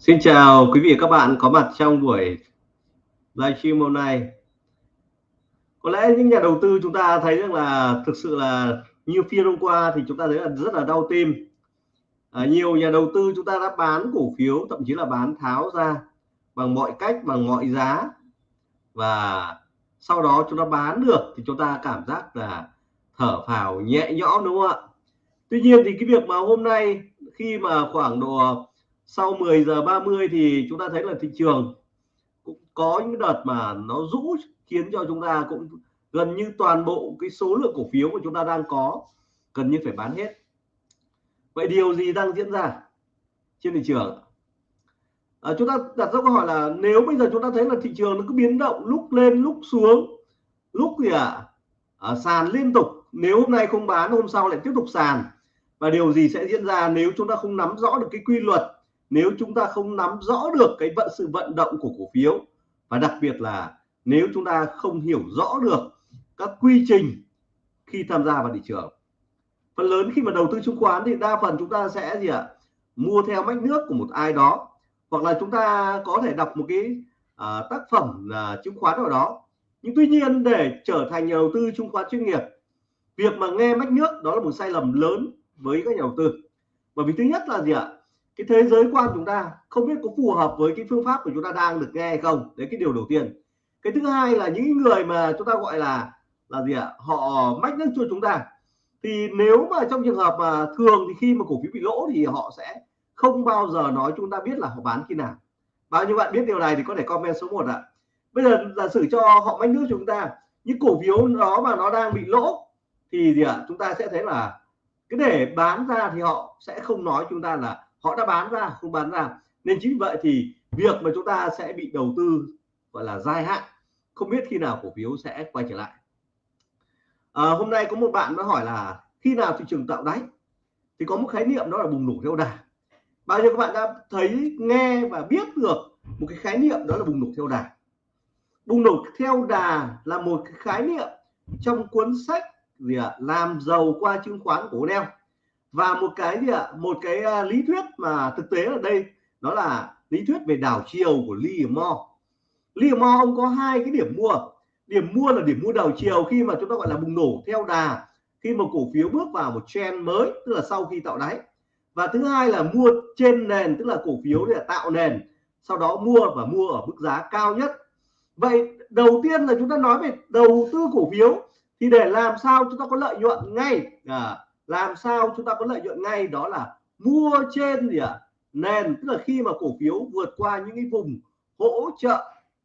Xin chào quý vị và các bạn có mặt trong buổi livestream hôm nay. Có lẽ những nhà đầu tư chúng ta thấy rằng là thực sự là như phiên hôm qua thì chúng ta thấy là rất là đau tim. À, nhiều nhà đầu tư chúng ta đã bán cổ phiếu thậm chí là bán tháo ra bằng mọi cách bằng mọi giá và sau đó chúng ta bán được thì chúng ta cảm giác là thở phào nhẹ nhõm đúng không ạ? Tuy nhiên thì cái việc mà hôm nay khi mà khoảng độ sau 10 giờ 30 thì chúng ta thấy là thị trường cũng có những đợt mà nó rũ khiến cho chúng ta cũng gần như toàn bộ cái số lượng cổ phiếu của chúng ta đang có gần như phải bán hết. Vậy điều gì đang diễn ra trên thị trường? À, chúng ta đặt ra câu hỏi là nếu bây giờ chúng ta thấy là thị trường nó cứ biến động lúc lên lúc xuống lúc gì ạ? À, à, sàn liên tục. Nếu hôm nay không bán hôm sau lại tiếp tục sàn. Và điều gì sẽ diễn ra nếu chúng ta không nắm rõ được cái quy luật nếu chúng ta không nắm rõ được cái vận sự vận động của cổ phiếu và đặc biệt là nếu chúng ta không hiểu rõ được các quy trình khi tham gia vào thị trường. Phần lớn khi mà đầu tư chứng khoán thì đa phần chúng ta sẽ gì ạ? Mua theo mách nước của một ai đó hoặc là chúng ta có thể đọc một cái uh, tác phẩm uh, chứng khoán nào đó. Nhưng tuy nhiên để trở thành nhà đầu tư chứng khoán chuyên nghiệp việc mà nghe mách nước đó là một sai lầm lớn với các nhà đầu tư. Bởi vì thứ nhất là gì ạ? Cái thế giới quan chúng ta không biết có phù hợp với cái phương pháp của chúng ta đang được nghe hay không. Đấy, cái điều đầu tiên. Cái thứ hai là những người mà chúng ta gọi là là gì ạ? Họ mách nước cho chúng ta. Thì nếu mà trong trường hợp mà thường thì khi mà cổ phiếu bị lỗ thì họ sẽ không bao giờ nói chúng ta biết là họ bán khi nào. Bao nhiêu bạn biết điều này thì có thể comment số 1 ạ. Bây giờ giả sử cho họ mách nước chúng ta, những cổ phiếu đó mà nó đang bị lỗ thì gì ạ? Chúng ta sẽ thấy là cái để bán ra thì họ sẽ không nói chúng ta là họ đã bán ra không bán ra. Nên chính vậy thì việc mà chúng ta sẽ bị đầu tư gọi là dài hạn không biết khi nào cổ phiếu sẽ quay trở lại. À, hôm nay có một bạn nó hỏi là khi nào thị trường tạo đáy? Thì có một khái niệm đó là bùng nổ theo đà. Bao nhiêu các bạn đã thấy nghe và biết được một cái khái niệm đó là bùng nổ theo đà. Bùng nổ theo đà là một cái khái niệm trong cuốn sách gì ạ? À, làm giàu qua chứng khoán của Neo và một cái gì ạ? Một cái à, lý thuyết mà thực tế ở đây đó là lý thuyết về đảo chiều của Livermore Livermore ông có hai cái điểm mua. Điểm mua là điểm mua đảo chiều khi mà chúng ta gọi là bùng nổ theo đà khi mà cổ phiếu bước vào một trend mới tức là sau khi tạo đáy. Và thứ hai là mua trên nền tức là cổ phiếu để tạo nền sau đó mua và mua ở mức giá cao nhất. Vậy đầu tiên là chúng ta nói về đầu tư cổ phiếu thì để làm sao chúng ta có lợi nhuận ngay à, làm sao chúng ta có lợi nhuận ngay đó là mua trên gì ạ à? nền tức là khi mà cổ phiếu vượt qua những cái vùng hỗ trợ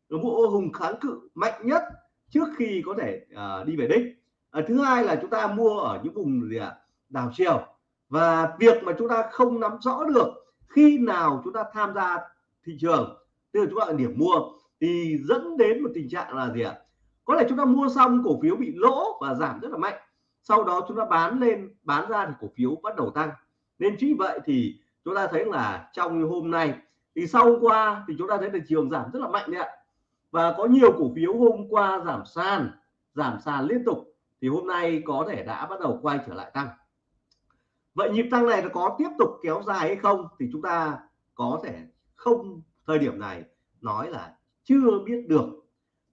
mua hùng kháng cự mạnh nhất trước khi có thể uh, đi về đích à, thứ hai là chúng ta mua ở những vùng gì ạ à? đảo chiều và việc mà chúng ta không nắm rõ được khi nào chúng ta tham gia thị trường tức là chúng ta ở điểm mua thì dẫn đến một tình trạng là gì ạ à? có thể chúng ta mua xong cổ phiếu bị lỗ và giảm rất là mạnh sau đó chúng ta bán lên, bán ra thì cổ phiếu bắt đầu tăng. Nên chính vậy thì chúng ta thấy là trong hôm nay, thì sau qua thì chúng ta thấy thị trường giảm rất là mạnh đấy ạ. Và có nhiều cổ phiếu hôm qua giảm sàn giảm sàn liên tục, thì hôm nay có thể đã bắt đầu quay trở lại tăng. Vậy nhịp tăng này nó có tiếp tục kéo dài hay không thì chúng ta có thể không, thời điểm này nói là chưa biết được.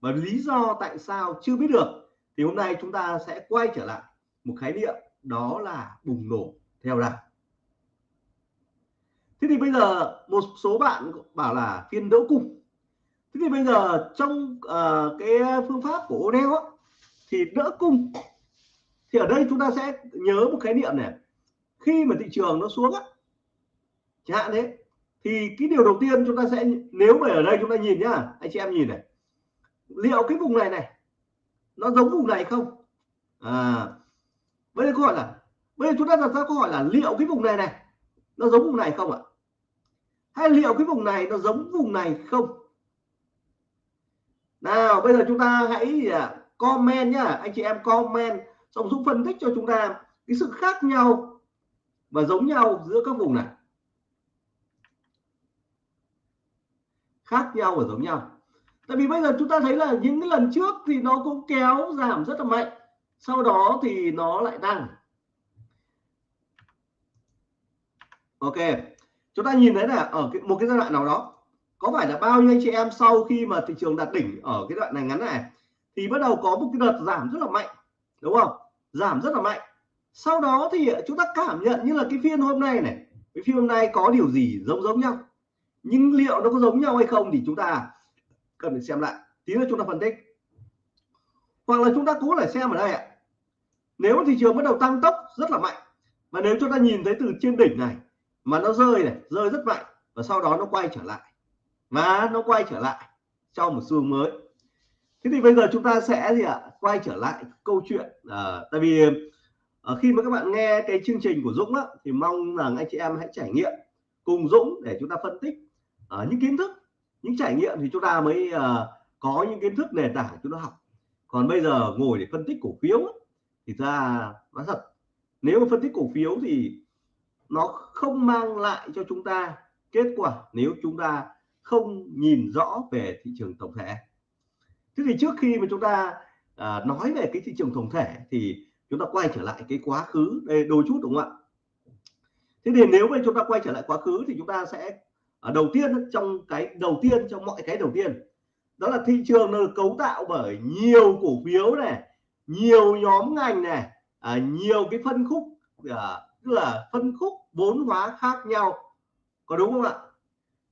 Và lý do tại sao chưa biết được thì hôm nay chúng ta sẽ quay trở lại một khái niệm đó là bùng nổ theo đà. Thế thì bây giờ một số bạn bảo là phiên đỡ cung. Thế thì bây giờ trong uh, cái phương pháp của O'Neill thì đỡ cung. Thì ở đây chúng ta sẽ nhớ một khái niệm này. Khi mà thị trường nó xuống á chẳng hạn thế thì cái điều đầu tiên chúng ta sẽ nếu mà ở đây chúng ta nhìn nhá anh chị em nhìn này. Liệu cái vùng này này nó giống vùng này không? À bây giờ câu hỏi là, bây giờ chúng ta đặt ra câu hỏi là liệu cái vùng này này, nó giống vùng này không ạ? Hay liệu cái vùng này nó giống vùng này không? Nào, bây giờ chúng ta hãy à, comment nhá. Anh chị em comment, xong Dũng phân tích cho chúng ta cái sự khác nhau và giống nhau giữa các vùng này. Khác nhau và giống nhau. Tại vì bây giờ chúng ta thấy là những cái lần trước thì nó cũng kéo giảm rất là mạnh sau đó thì nó lại tăng. Ok chúng ta nhìn thấy là ở cái, một cái giai đoạn nào đó có phải là bao nhiêu anh chị em sau khi mà thị trường đạt đỉnh ở cái đoạn này ngắn này thì bắt đầu có một cái đợt giảm rất là mạnh đúng không? Giảm rất là mạnh. Sau đó thì chúng ta cảm nhận như là cái phiên hôm nay này cái phiên hôm nay có điều gì giống giống nhau? Nhưng liệu nó có giống nhau hay không thì chúng ta cần phải xem lại. Tí nữa chúng ta phân tích. Hoặc là chúng ta cố lại xem ở đây ạ nếu thị trường bắt đầu tăng tốc rất là mạnh và nếu chúng ta nhìn thấy từ trên đỉnh này mà nó rơi này rơi rất mạnh và sau đó nó quay trở lại mà nó quay trở lại trong một xu hướng mới. Thế thì bây giờ chúng ta sẽ gì ạ? Quay trở lại câu chuyện à, tại vì à, khi mà các bạn nghe cái chương trình của Dũng á, thì mong rằng anh chị em hãy trải nghiệm cùng Dũng để chúng ta phân tích à, những kiến thức những trải nghiệm thì chúng ta mới à, có những kiến thức nền tảng chúng ta học. Còn bây giờ ngồi để phân tích cổ phiếu thì ra nó thật nếu mà phân tích cổ phiếu thì nó không mang lại cho chúng ta kết quả nếu chúng ta không nhìn rõ về thị trường tổng thể. Thế thì trước khi mà chúng ta à, nói về cái thị trường tổng thể thì chúng ta quay trở lại cái quá khứ đây đôi chút đúng không ạ? Thế thì nếu mà chúng ta quay trở lại quá khứ thì chúng ta sẽ ở đầu tiên trong cái đầu tiên trong mọi cái đầu tiên đó là thị trường nó được cấu tạo bởi nhiều cổ phiếu này nhiều nhóm ngành này à, nhiều cái phân khúc à, tức là phân khúc vốn hóa khác nhau có đúng không ạ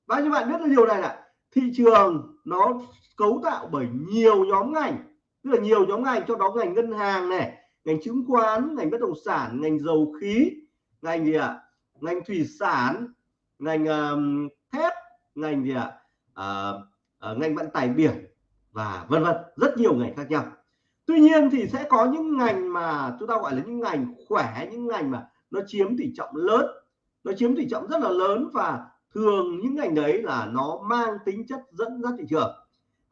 bao nhiêu bạn biết điều này là thị trường nó cấu tạo bởi nhiều nhóm ngành tức là nhiều nhóm ngành cho đó ngành ngân hàng này ngành chứng khoán ngành bất động sản ngành dầu khí ngành gì ạ à? ngành thủy sản ngành uh, thép ngành gì ạ à? uh, uh, ngành vận tải biển và vân vân rất nhiều ngành khác nhau tuy nhiên thì sẽ có những ngành mà chúng ta gọi là những ngành khỏe, những ngành mà nó chiếm tỷ trọng lớn, nó chiếm tỷ trọng rất là lớn và thường những ngành đấy là nó mang tính chất dẫn dắt thị trường.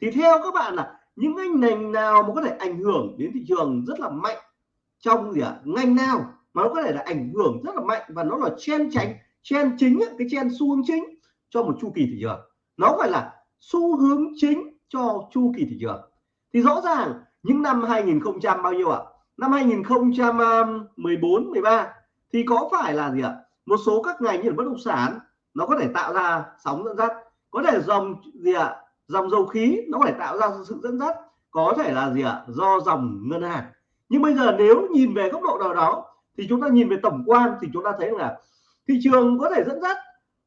Thì theo các bạn là những ngành ngành nào mà có thể ảnh hưởng đến thị trường rất là mạnh trong gì ạ? À? ngành nào mà nó có thể là ảnh hưởng rất là mạnh và nó là chen tránh, chen chính cái chen xu hướng chính cho một chu kỳ thị trường? Nó gọi là xu hướng chính cho chu kỳ thị trường. Thì rõ ràng những năm 2000 bao nhiêu ạ? À? năm 2014 13 thì có phải là gì ạ? Một số các ngành như là bất động sản, nó có thể tạo ra sóng dẫn dắt. Có thể dòng gì ạ? Dòng dầu khí, nó có thể tạo ra sự dẫn dắt. Có thể là gì ạ? Do dòng ngân hàng. Nhưng bây giờ nếu nhìn về góc độ nào đó, thì chúng ta nhìn về tổng quan thì chúng ta thấy là thị trường có thể dẫn dắt.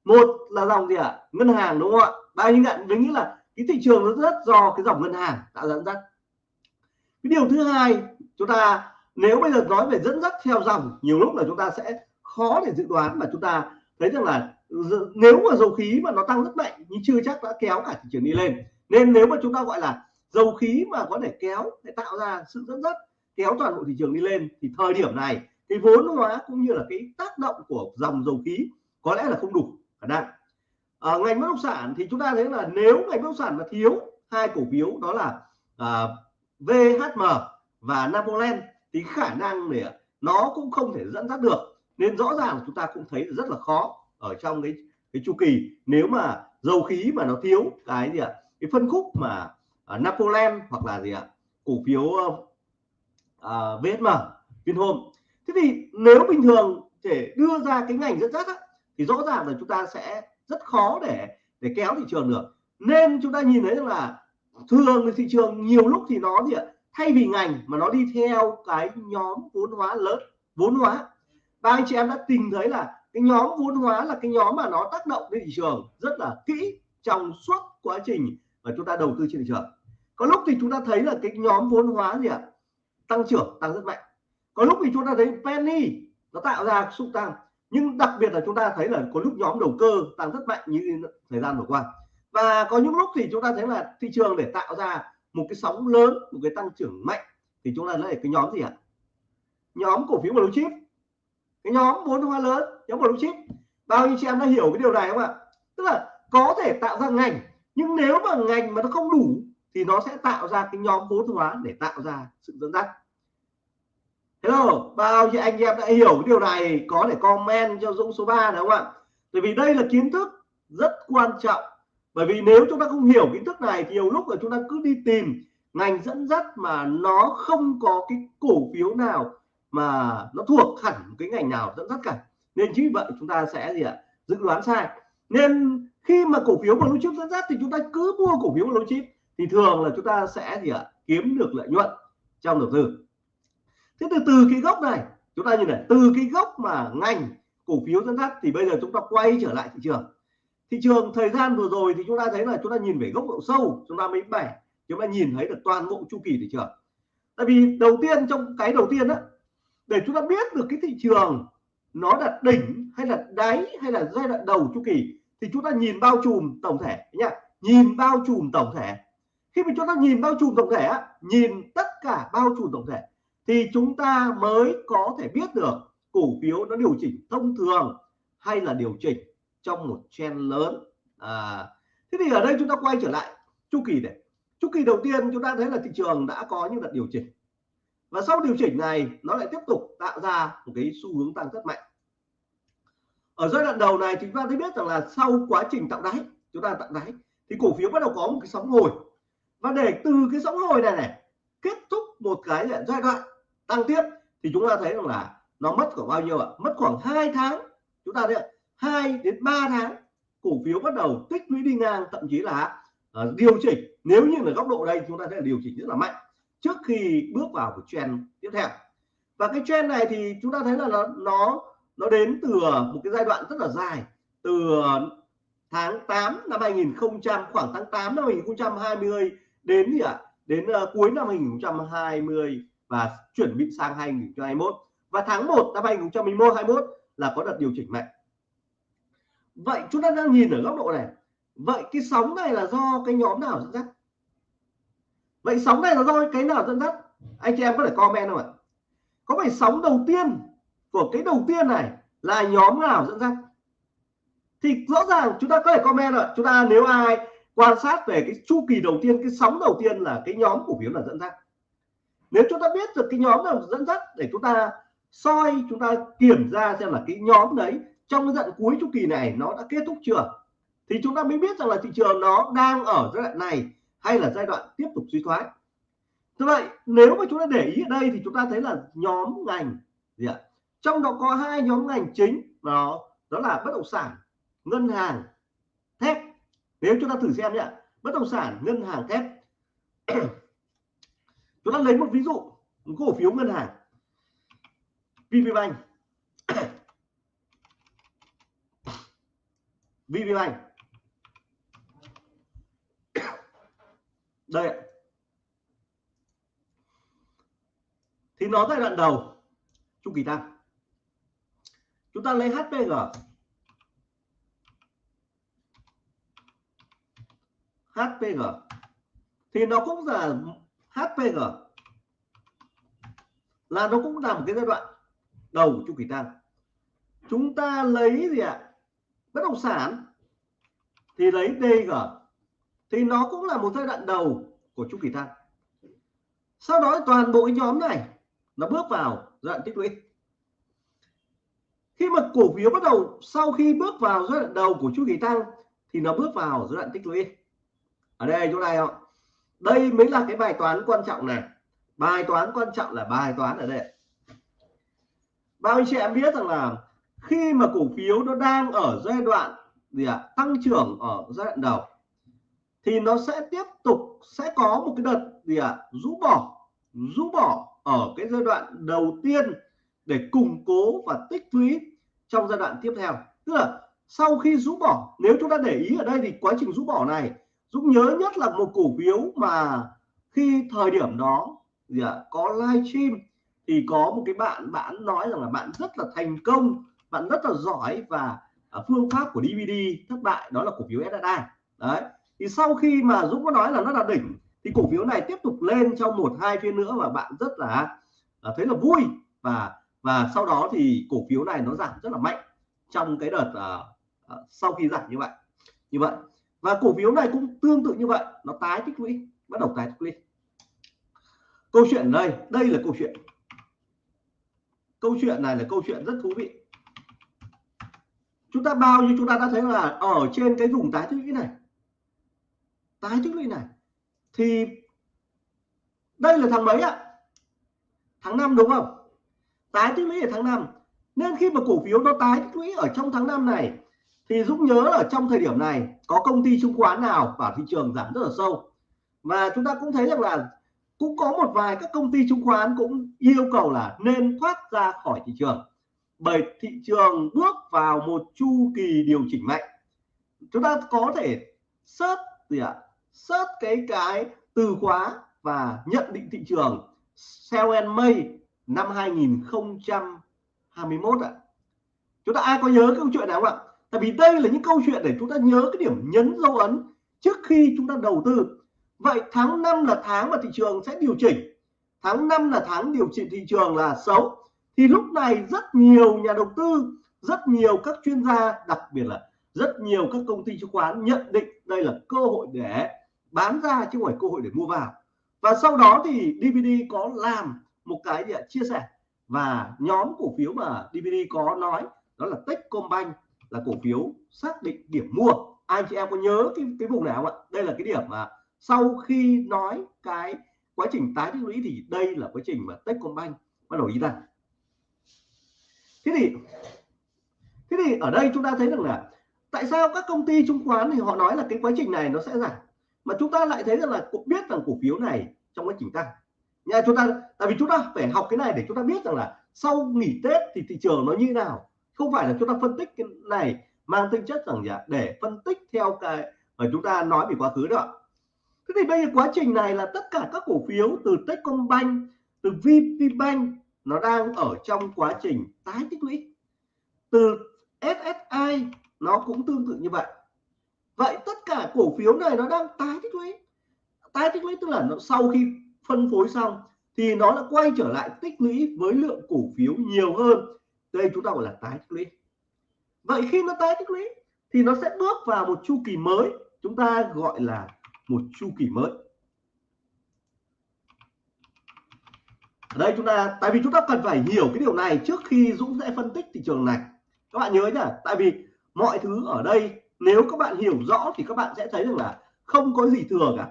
Một là dòng gì ạ? Ngân hàng, đúng không ạ? Bao nhiêu bạn mình nghĩ là cái thị trường nó rất do cái dòng ngân hàng tạo dẫn dắt cái điều thứ hai chúng ta nếu bây giờ nói về dẫn dắt theo dòng nhiều lúc là chúng ta sẽ khó để dự đoán mà chúng ta thấy rằng là nếu mà dầu khí mà nó tăng rất mạnh nhưng chưa chắc đã kéo cả thị trường đi lên. Nên nếu mà chúng ta gọi là dầu khí mà có thể kéo để tạo ra sự dẫn dắt kéo toàn bộ thị trường đi lên thì thời điểm này cái vốn hóa cũng như là cái tác động của dòng dầu khí có lẽ là không đủ khả năng. À, ngành bất động sản thì chúng ta thấy là nếu ngành bất động sản mà thiếu hai cổ phiếu đó là à, VHM và Napoleon thì khả năng để nó cũng không thể dẫn dắt được. Nên rõ ràng chúng ta cũng thấy rất là khó ở trong cái cái chu kỳ. Nếu mà dầu khí mà nó thiếu cái gì ạ cái phân khúc mà à, uh, Napoleon hoặc là gì ạ cổ phiếu ờ, à, uh, uh, VSM Vinhome. Thế thì nếu bình thường để đưa ra cái ngành dẫn dắt á, thì rõ ràng là chúng ta sẽ rất khó để để kéo thị trường được. Nên chúng ta nhìn thấy rằng là thường thì thị trường, nhiều lúc thì nó gì ạ? Thay vì ngành mà nó đi theo cái nhóm vốn hóa lớn, vốn hóa. Và anh chị em đã tìm thấy là cái nhóm vốn hóa là cái nhóm mà nó tác động đến thị trường rất là kỹ trong suốt quá trình mà chúng ta đầu tư trên thị trường. Có lúc thì chúng ta thấy là cái nhóm vốn hóa gì ạ? Tăng trưởng, tăng rất mạnh. Có lúc thì chúng ta thấy penny nó tạo ra xúc tăng. Nhưng đặc biệt là chúng ta thấy là có lúc nhóm đầu cơ tăng rất mạnh như thời gian vừa qua và có những lúc thì chúng ta thấy là thị trường để tạo ra một cái sóng lớn, một cái tăng trưởng mạnh, thì chúng ta lấy cái nhóm gì ạ? Nhóm cổ phiếu blue chip. Cái nhóm vốn hóa lớn, nhóm blue chip. Bao nhiêu chị em đã hiểu cái điều này không ạ? Tức là có thể tạo ra ngành, nhưng nếu mà ngành mà nó không đủ, thì nó sẽ tạo ra cái nhóm vốn hóa để tạo ra sự dẫn dắt. Hello, bao nhiêu anh em đã hiểu cái điều này, có thể comment cho Dũng số 3 đúng không ạ? Bởi vì đây là kiến thức rất quan trọng bởi vì nếu chúng ta không hiểu kiến thức này thì nhiều lúc là chúng ta cứ đi tìm ngành dẫn dắt mà nó không có cái cổ phiếu nào mà nó thuộc hẳn cái ngành nào dẫn dắt cả. Nên chính vì vậy chúng ta sẽ gì ạ? Dự đoán sai. Nên khi mà cổ phiếu blue chip dẫn dắt thì chúng ta cứ mua cổ phiếu blue chip thì thường là chúng ta sẽ gì ạ? Kiếm được lợi nhuận trong đầu tư. Thế từ từ cái gốc này, chúng ta nhìn này, từ cái gốc mà ngành cổ phiếu dẫn dắt thì bây giờ chúng ta quay trở lại thị trường thị trường thời gian vừa rồi thì chúng ta thấy là chúng ta nhìn về góc độ sâu, chúng ta mới bẻ, chúng ta nhìn thấy được toàn bộ chu kỳ thị trường. Tại vì đầu tiên, trong cái đầu tiên đó để chúng ta biết được cái thị trường nó là đỉnh hay là đáy hay là giai đoạn đầu chu kỳ, thì chúng ta nhìn bao trùm tổng thể nhá. Nhìn bao trùm tổng thể. Khi mà chúng ta nhìn bao trùm tổng thể nhìn tất cả bao trùm tổng thể, thì chúng ta mới có thể biết được cổ phiếu nó điều chỉnh thông thường hay là điều chỉnh trong một trend lớn. À, thế thì ở đây chúng ta quay trở lại chu kỳ này. Chu kỳ đầu tiên chúng ta thấy là thị trường đã có những đợt điều chỉnh. Và sau điều chỉnh này nó lại tiếp tục tạo ra một cái xu hướng tăng rất mạnh. Ở giai đoạn đầu này chúng ta thấy biết rằng là sau quá trình tạo đáy chúng ta tạo đáy thì cổ phiếu bắt đầu có một cái sóng hồi. Và để từ cái sóng hồi này này kết thúc một cái giai đoạn tăng tiếp thì chúng ta thấy rằng là nó mất khoảng bao nhiêu ạ? Mất khoảng 2 tháng chúng ta thấy 2 đến 3 tháng cổ phiếu bắt đầu tích lũy đi ngang thậm chí là uh, điều chỉnh. Nếu như là góc độ đây chúng ta sẽ điều chỉnh rất là mạnh trước khi bước vào một trend tiếp theo. Và cái trend này thì chúng ta thấy là nó nó nó đến từ một cái giai đoạn rất là dài từ tháng 8 năm 2000 khoảng tháng 8 năm 2020 đến gì ạ? À? đến uh, cuối năm 2020 và chuẩn bị sang 2021 và tháng 1 năm 2021 21 là có đợt điều chỉnh mạnh vậy chúng ta đang nhìn ở góc độ này. Vậy cái sóng này là do cái nhóm nào dẫn dắt? Vậy sóng này là do cái nào dẫn dắt? Anh chị em có thể comment không ạ? Có phải sóng đầu tiên của cái đầu tiên này là nhóm nào dẫn dắt? Thì rõ ràng chúng ta có thể comment rồi chúng ta nếu ai quan sát về cái chu kỳ đầu tiên, cái sóng đầu tiên là cái nhóm cổ phiếu là dẫn dắt. Nếu chúng ta biết được cái nhóm nào dẫn dắt để chúng ta soi, chúng ta kiểm tra xem là cái nhóm đấy trong cái giai cuối chu kỳ này, nó đã kết thúc chưa? Thì chúng ta mới biết rằng là thị trường nó đang ở giai đoạn này hay là giai đoạn tiếp tục suy thoái. Như vậy nếu mà chúng ta để ý ở đây thì chúng ta thấy là nhóm ngành gì ạ? Trong đó có hai nhóm ngành chính, đó đó là bất động sản, ngân hàng, thép. Nếu chúng ta thử xem nhé, bất động sản, ngân hàng, thép. Chúng ta lấy một ví dụ một cổ phiếu ngân hàng VPBank VPBank đây thì nó giai đoạn đầu, chu kỳ tăng chúng ta lấy HPG HPG thì nó cũng là HPG là nó cũng là một cái giai đoạn đầu chu kỳ tăng chúng ta lấy gì ạ? Bất động sản. Thì lấy DG thì nó cũng là một giai đoạn đầu của chu kỳ tăng sau đó toàn bộ cái nhóm này nó bước vào giai đoạn tích lũy. Khi mà cổ phiếu bắt đầu sau khi bước vào giai đoạn đầu của chu kỳ tăng thì nó bước vào giai đoạn tích lũy. Ở đây chỗ này không đây mới là cái bài toán quan trọng này. Bài toán quan trọng là bài toán ở đây. Bao anh chị em biết rằng là khi mà cổ phiếu nó đang ở giai đoạn gì ạ? À, tăng trưởng ở giai đoạn đầu thì nó sẽ tiếp tục sẽ có một cái đợt gì ạ? À, rũ bỏ rũ bỏ ở cái giai đoạn đầu tiên để củng cố và tích lũy trong giai đoạn tiếp theo. Tức là sau khi rũ bỏ nếu chúng ta để ý ở đây thì quá trình rũ bỏ này Dũng nhớ nhất là một cổ phiếu mà khi thời điểm đó gì ạ? À, có livestream thì có một cái bạn bạn nói rằng là bạn rất là thành công bạn rất là giỏi và à, phương pháp của DVD thất bại đó là cổ phiếu SSI đấy thì sau khi mà Dũng có nói là nó là đỉnh thì cổ phiếu này tiếp tục lên trong một hai phiên nữa và bạn rất là à, thấy là vui. Và và sau đó thì cổ phiếu này nó giảm rất là mạnh trong cái đợt uh, uh, sau khi giảm như vậy như vậy. Và cổ phiếu này cũng tương tự như vậy nó tái tích lũy bắt đầu tái tích lũy. Câu chuyện đây đây là câu chuyện. Câu chuyện này là câu chuyện rất thú vị chúng ta bao nhiêu chúng ta đã thấy là ở trên cái vùng tái tích lũy này. Tái tích lũy này. Thì đây là tháng mấy ạ? Tháng 5 đúng không? Tái tích lũy ở tháng 5 nên khi mà cổ phiếu nó tái tích lũy ở trong tháng 5 này, thì Dũng nhớ là trong thời điểm này có công ty chứng khoán nào vào thị trường giảm rất là sâu. Và chúng ta cũng thấy rằng là cũng có một vài các công ty chứng khoán cũng yêu cầu là nên thoát ra khỏi thị trường bởi thị trường bước vào một chu kỳ điều chỉnh mạnh. Chúng ta có thể search gì ạ? Search cái cái từ khóa và nhận định thị trường. Sell and May năm 2021 ạ. Chúng ta ai có nhớ câu chuyện nào không ạ? Tại vì đây là những câu chuyện để chúng ta nhớ cái điểm nhấn dấu ấn trước khi chúng ta đầu tư. Vậy tháng 5 là tháng mà thị trường sẽ điều chỉnh. Tháng 5 là tháng điều chỉnh thị trường là xấu thì lúc này rất nhiều nhà đầu tư, rất nhiều các chuyên gia, đặc biệt là rất nhiều các công ty chứng khoán nhận định đây là cơ hội để bán ra chứ không phải cơ hội để mua vào. Và sau đó thì DVD có làm một cái gì chia sẻ. Và nhóm cổ phiếu mà DVD có nói đó là Techcombank, là cổ phiếu xác định điểm mua. Anh chị em có nhớ cái cái vùng nào không ạ? Đây là cái điểm mà sau khi nói cái quá trình tái tích lũy thì đây là quá trình mà Techcombank bắt đầu đi ra thế thì thế thì ở đây chúng ta thấy rằng là tại sao các công ty chứng khoán thì họ nói là cái quá trình này nó sẽ giảm, mà chúng ta lại thấy rằng là cũng biết rằng cổ phiếu này trong quá trình tăng. Nhà chúng ta, tại vì chúng ta phải học cái này để chúng ta biết rằng là sau nghỉ Tết thì thị trường nó như nào. Không phải là chúng ta phân tích cái này mang tính chất rằng là để phân tích theo cái mà chúng ta nói về quá khứ đó thế thì bây giờ quá trình này là tất cả các cổ phiếu từ Techcombank, từ VPBank nó đang ở trong quá trình tái tích lũy. Từ SSI nó cũng tương tự như vậy. Vậy tất cả cổ phiếu này nó đang tái tích lũy. Tái tích lũy tức là nó sau khi phân phối xong thì nó đã quay trở lại tích lũy với lượng cổ phiếu nhiều hơn. Đây chúng ta gọi là tái tích lũy. Vậy khi nó tái tích lũy thì nó sẽ bước vào một chu kỳ mới. Chúng ta gọi là một chu kỳ mới. Ở đây chúng ta, tại vì chúng ta cần phải hiểu cái điều này trước khi Dũng sẽ phân tích thị trường này. Các bạn nhớ nhá, tại vì mọi thứ ở đây, nếu các bạn hiểu rõ thì các bạn sẽ thấy rằng là không có gì thừa cả.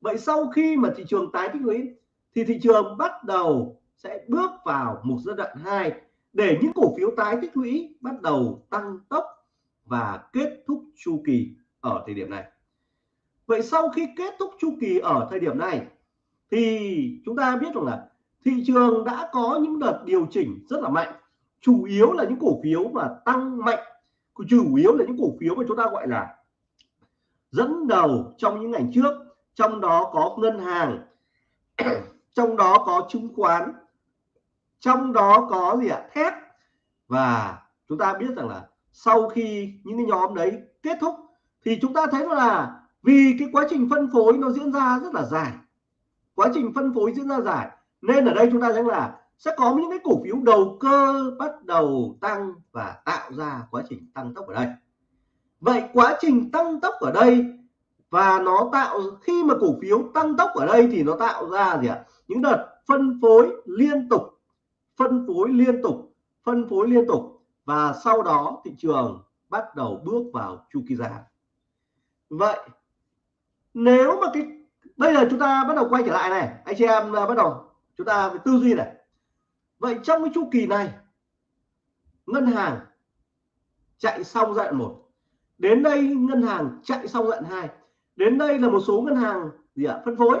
Vậy sau khi mà thị trường tái tích lũy, thì thị trường bắt đầu sẽ bước vào một giai đoạn 2 để những cổ phiếu tái tích lũy bắt đầu tăng tốc và kết thúc chu kỳ ở thời điểm này. Vậy sau khi kết thúc chu kỳ ở thời điểm này, thì chúng ta biết rằng là thị trường đã có những đợt điều chỉnh rất là mạnh. Chủ yếu là những cổ phiếu mà tăng mạnh. Chủ yếu là những cổ phiếu mà chúng ta gọi là dẫn đầu trong những ngành trước. Trong đó có ngân hàng, trong đó có chứng khoán, trong đó có gì ạ? Thép. Và chúng ta biết rằng là sau khi những cái nhóm đấy kết thúc thì chúng ta thấy là vì cái quá trình phân phối nó diễn ra rất là dài. Quá trình phân phối diễn ra dài nên ở đây chúng ta thấy là sẽ có những cái cổ phiếu đầu cơ bắt đầu tăng và tạo ra quá trình tăng tốc ở đây. Vậy quá trình tăng tốc ở đây và nó tạo, khi mà cổ phiếu tăng tốc ở đây thì nó tạo ra gì ạ? Những đợt phân phối liên tục, phân phối liên tục, phân phối liên tục và sau đó thị trường bắt đầu bước vào chu kỳ giảm. Vậy nếu mà cái, bây giờ chúng ta bắt đầu quay trở lại này, anh chị em à, bắt đầu chúng ta phải tư duy này. Vậy trong cái chu kỳ này, ngân hàng chạy xong giai đoạn một. Đến đây ngân hàng chạy xong giai đoạn hai. Đến đây là một số ngân hàng gì ạ? Phân phối.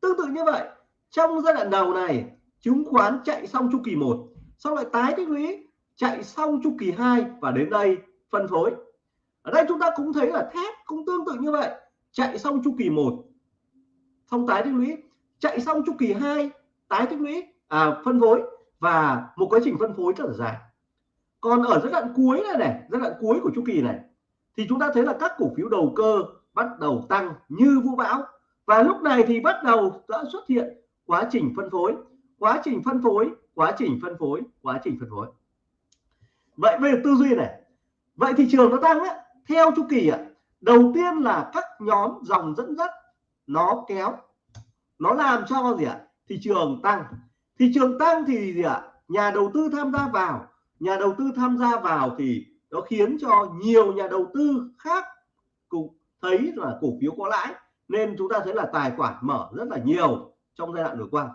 Tương tự như vậy, trong giai đoạn đầu này, chứng khoán chạy xong chu kỳ 1 sau lại tái tích lũy, chạy xong chu kỳ 2 và đến đây phân phối. Ở đây chúng ta cũng thấy là thép cũng tương tự như vậy, chạy xong chu kỳ 1 xong tái tích lũy chạy xong chu kỳ 2 tái tích lũy à, phân phối và một quá trình phân phối rất là dài. Còn ở giai đoạn cuối này này giai đoạn cuối của chu kỳ này thì chúng ta thấy là các cổ phiếu đầu cơ bắt đầu tăng như vũ bão. Và lúc này thì bắt đầu đã xuất hiện quá trình phân phối quá trình phân phối quá trình phân phối quá trình phân phối. Vậy về tư duy này. Vậy thị trường nó tăng á, theo chu kỳ ạ đầu tiên là các nhóm dòng dẫn dắt nó kéo nó làm cho gì ạ? Thị trường tăng. Thị trường tăng thì gì ạ? Nhà đầu tư tham gia vào. Nhà đầu tư tham gia vào thì nó khiến cho nhiều nhà đầu tư khác cũng thấy là cổ phiếu có lãi, nên chúng ta thấy là tài khoản mở rất là nhiều trong giai đoạn vừa qua.